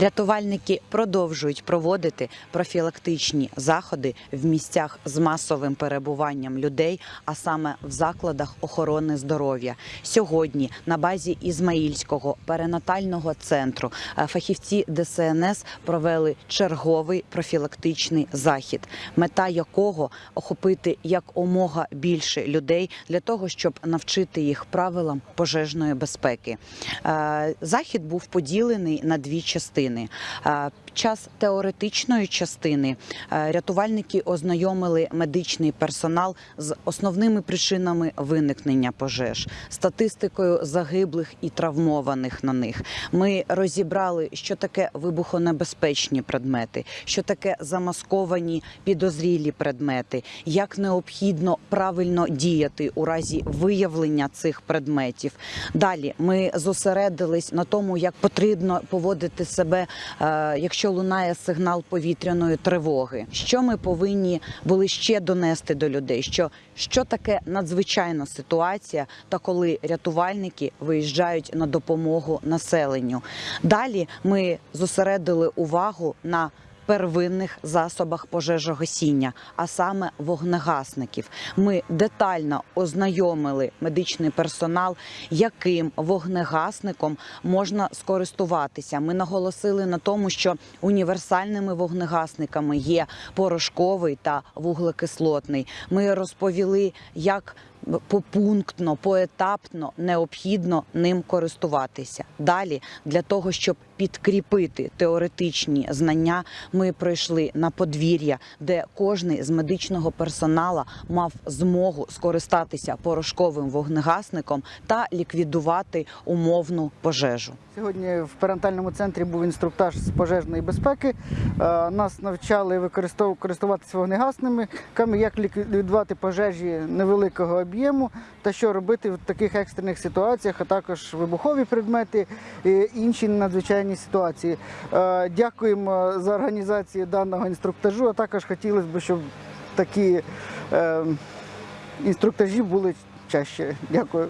Рятувальники продовжують проводити профілактичні заходи в місцях з масовим перебуванням людей, а саме в закладах охорони здоров'я. Сьогодні на базі Ізмаїльського перинатального центру е, фахівці ДСНС провели черговий профілактичний захід, мета якого охопити якомога більше людей для того, щоб навчити їх правилам пожежної безпеки. Е, Захід був поділений на дві частини. Е, Під час теоретичної частини е, рятувальники ознайомили медичний персонал з основними причинами виникнення пожеж, статистикою загиблих і травмованих на них. Ми розібрали, що таке вибухонебезпечні предмети, що таке замасковані підозрілі предмети, як необхідно правильно діяти у разі виявлення цих предметів. Далі ми зосередились на тому, як потрібно поводити себе, е, якщо лунає сигнал повітряної тривоги. Що ми повинні були ще донести до людей? Що, що таке надзвичайна ситуація, та коли рятувальники виїжджають на допомогу населенню. Далі ми зосередили увагу на первинних засобах пожежогасіння, а саме вогнегасників. Ми детально ознайомили медичний персонал, яким вогнегасником можна скористуватися. Ми наголосили на тому, що універсальними вогнегасниками є порошковий та вуглекислотний. Ми розповіли, як попунктно, поетапно необхідно ним користуватися. Далі для того, щоб підкріпити теоретичні знання, ми пройшли на подвір'я, де кожний з медичного персоналу мав змогу скористатися порошковим вогнегасником та ліквідувати умовну пожежу. Сьогодні в перинатальному центрі був інструктаж з пожежної безпеки. Е, Нас навчали використов- користуватися вогнегасними, як ліквідувати пожежі невеликого об'єму та що робити в таких екстрених ситуаціях, а також вибухові предмети і інші надзвичайні ситуації. Е, Дякуємо за організацію даного інструктажу. А також хотілося б, щоб такі е, інструктажі були чаще. Дякую.